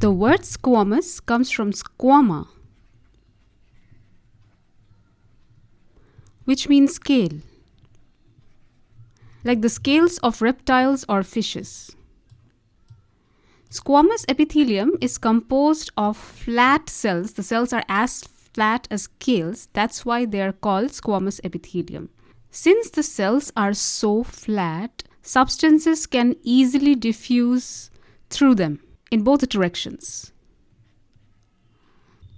The word squamous comes from squama, which means scale, like the scales of reptiles or fishes. Squamous epithelium is composed of flat cells. The cells are as flat as scales. That's why they are called squamous epithelium. Since the cells are so flat, substances can easily diffuse through them in both directions.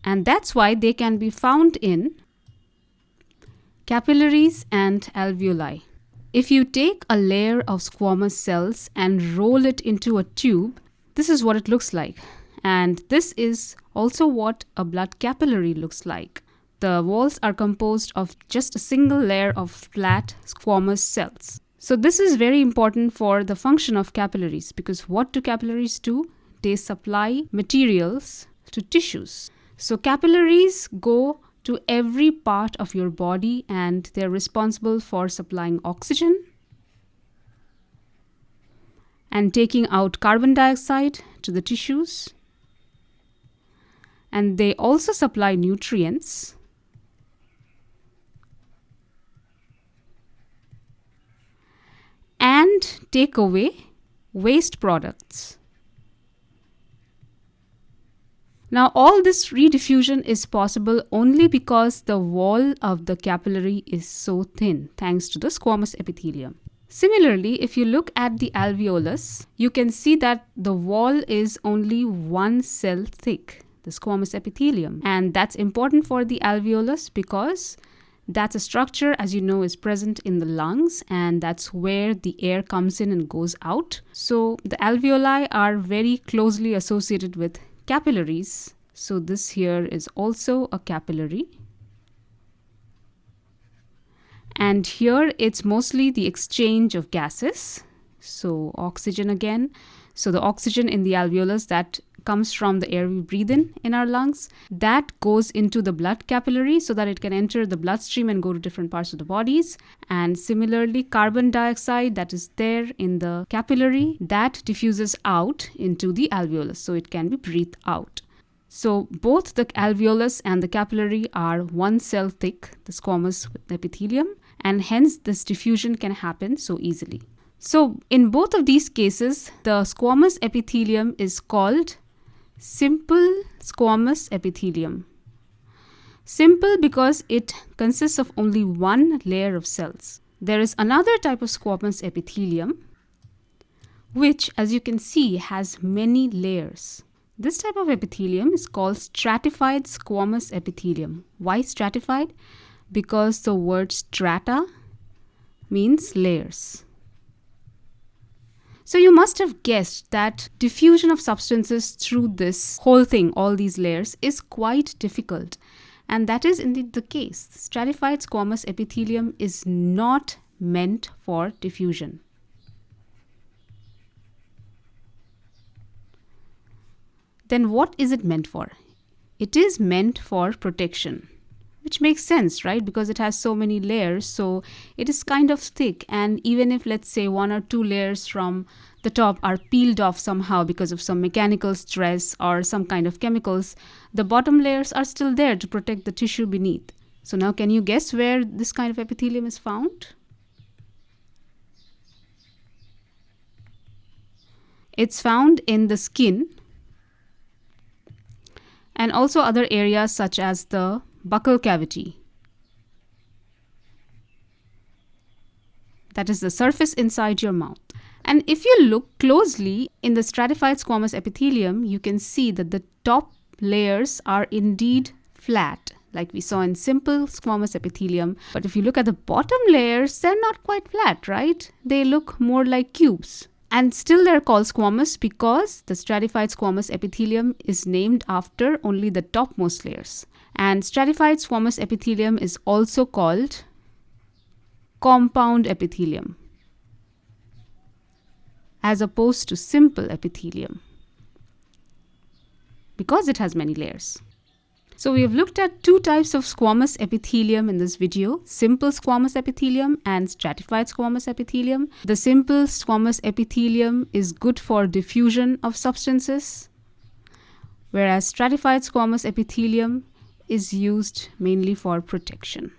And that's why they can be found in capillaries and alveoli. If you take a layer of squamous cells and roll it into a tube, this is what it looks like. And this is also what a blood capillary looks like. The walls are composed of just a single layer of flat squamous cells. So this is very important for the function of capillaries because what do capillaries do? They supply materials to tissues. So capillaries go to every part of your body and they're responsible for supplying oxygen, and taking out carbon dioxide to the tissues. And they also supply nutrients. And take away waste products. Now all this rediffusion is possible only because the wall of the capillary is so thin thanks to the squamous epithelium. Similarly, if you look at the alveolus, you can see that the wall is only one cell thick, the squamous epithelium. And that's important for the alveolus because that's a structure, as you know, is present in the lungs and that's where the air comes in and goes out. So the alveoli are very closely associated with capillaries. So this here is also a capillary. And here it's mostly the exchange of gases. So oxygen again. So the oxygen in the alveolus that comes from the air we breathe in in our lungs. That goes into the blood capillary so that it can enter the bloodstream and go to different parts of the bodies. And similarly carbon dioxide that is there in the capillary that diffuses out into the alveolus so it can be breathed out. So both the alveolus and the capillary are one cell thick the squamous epithelium and hence this diffusion can happen so easily. So in both of these cases, the squamous epithelium is called simple squamous epithelium. Simple because it consists of only one layer of cells. There is another type of squamous epithelium which as you can see has many layers. This type of epithelium is called stratified squamous epithelium. Why stratified? because the word strata means layers. So you must have guessed that diffusion of substances through this whole thing, all these layers, is quite difficult. And that is indeed the case. Stratified squamous epithelium is not meant for diffusion. Then what is it meant for? It is meant for protection which makes sense, right? Because it has so many layers. So it is kind of thick. And even if, let's say, one or two layers from the top are peeled off somehow because of some mechanical stress or some kind of chemicals, the bottom layers are still there to protect the tissue beneath. So now can you guess where this kind of epithelium is found? It's found in the skin and also other areas such as the buccal cavity. That is the surface inside your mouth. And if you look closely in the stratified squamous epithelium, you can see that the top layers are indeed flat, like we saw in simple squamous epithelium. But if you look at the bottom layers, they're not quite flat, right? They look more like cubes. And still they're called squamous because the stratified squamous epithelium is named after only the topmost layers. And stratified squamous epithelium is also called compound epithelium as opposed to simple epithelium because it has many layers. So we have looked at two types of squamous epithelium in this video, simple squamous epithelium and stratified squamous epithelium. The simple squamous epithelium is good for diffusion of substances whereas stratified squamous epithelium is used mainly for protection.